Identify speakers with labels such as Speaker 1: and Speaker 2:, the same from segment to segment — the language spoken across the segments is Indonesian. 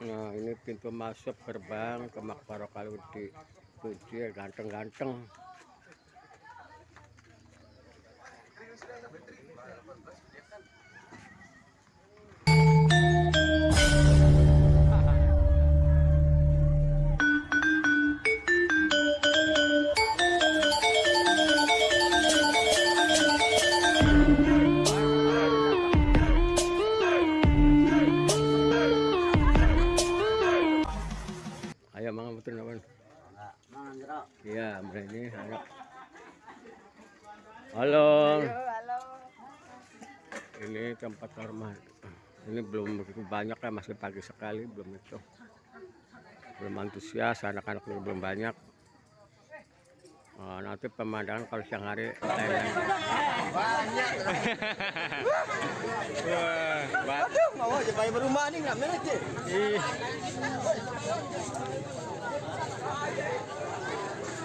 Speaker 1: Nah ini pintu masuk gerbang ke Makbaro Kaludi. Ya ganteng-ganteng Iya, berani ayo. Halo. Ini tempat hormat. Ini belum begitu banyak ya, masih pagi sekali, belum itu. Belum antusias, anak-anak belum banyak. Oh, nanti pemandangan kalau siang hari Thailand. Wah,
Speaker 2: Aduh, mau aja bayar rumah nih nggak menet ya.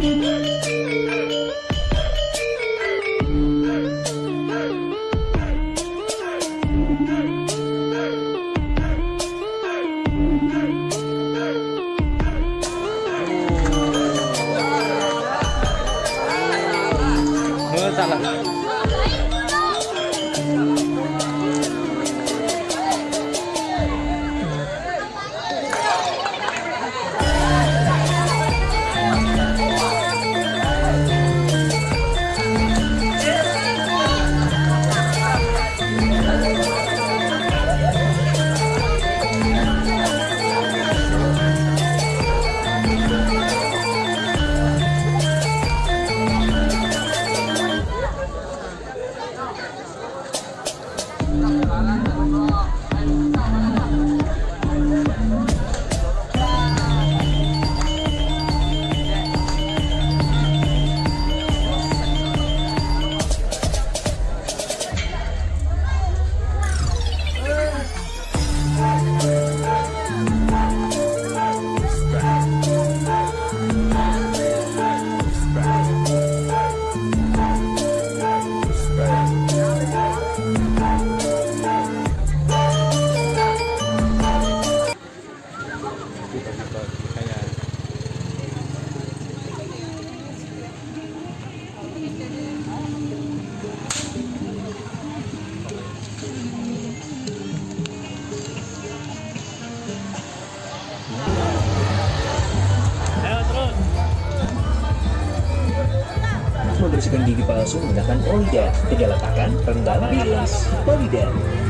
Speaker 3: Música palsu menggunakan Polident. Tinggal letakkan, rendam, bilas. Polident.
Speaker 4: Okay,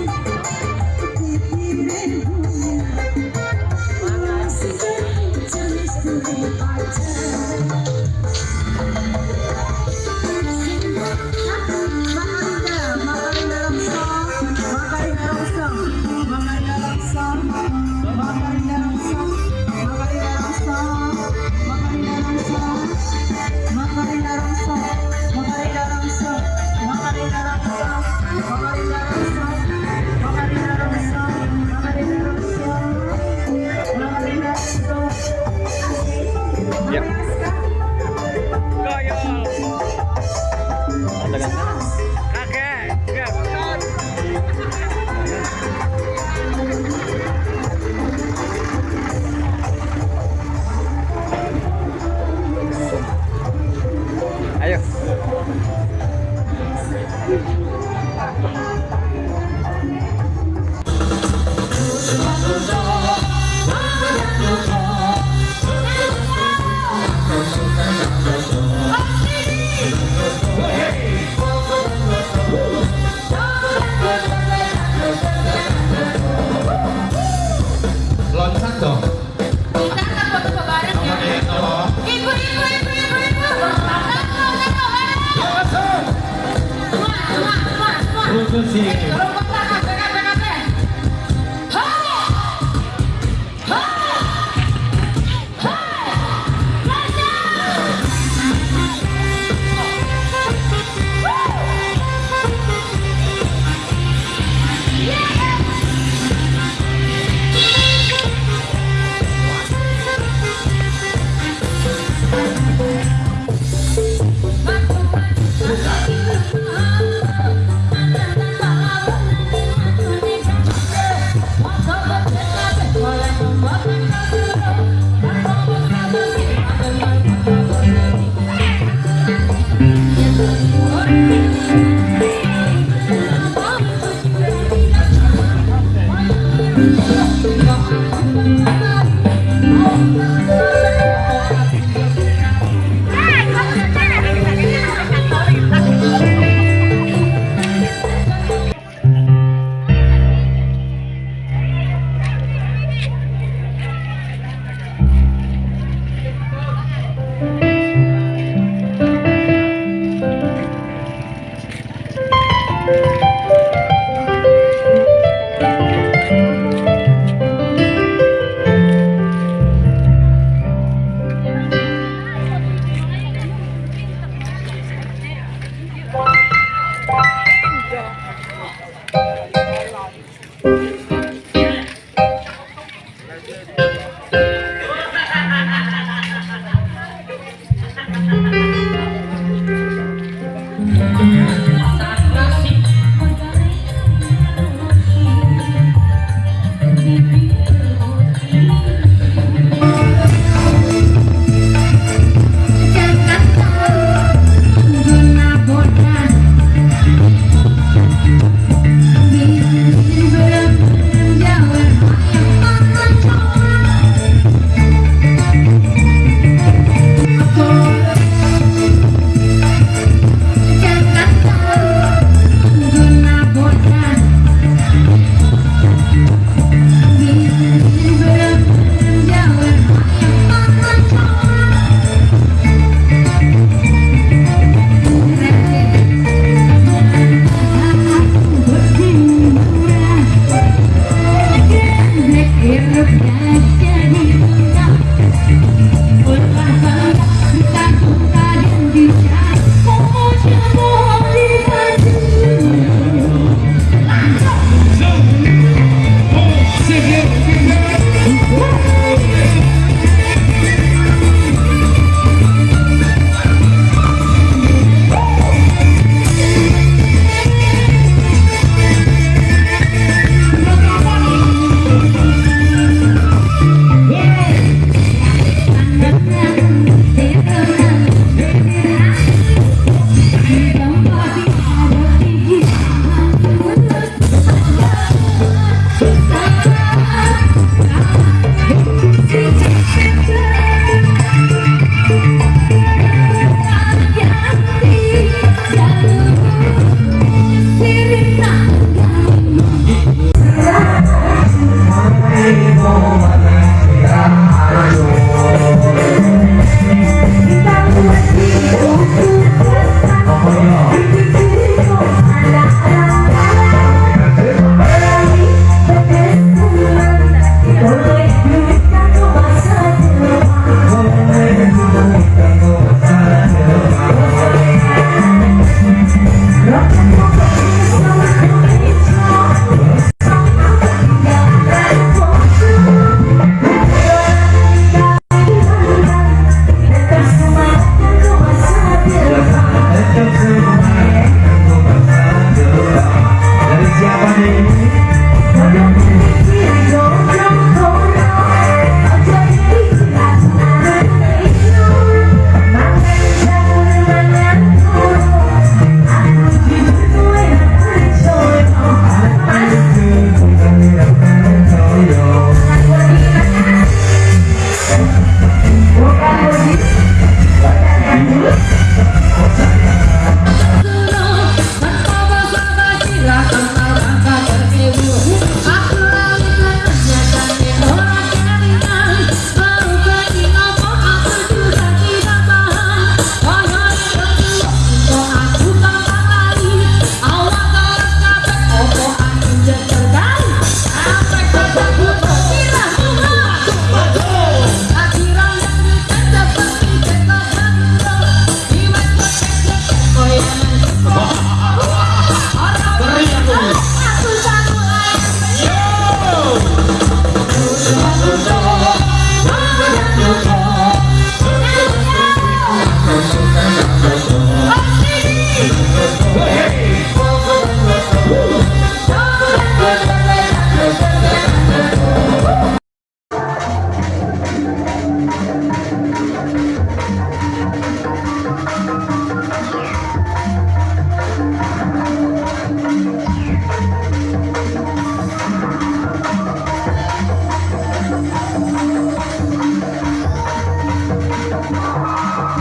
Speaker 4: Thank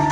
Speaker 4: you.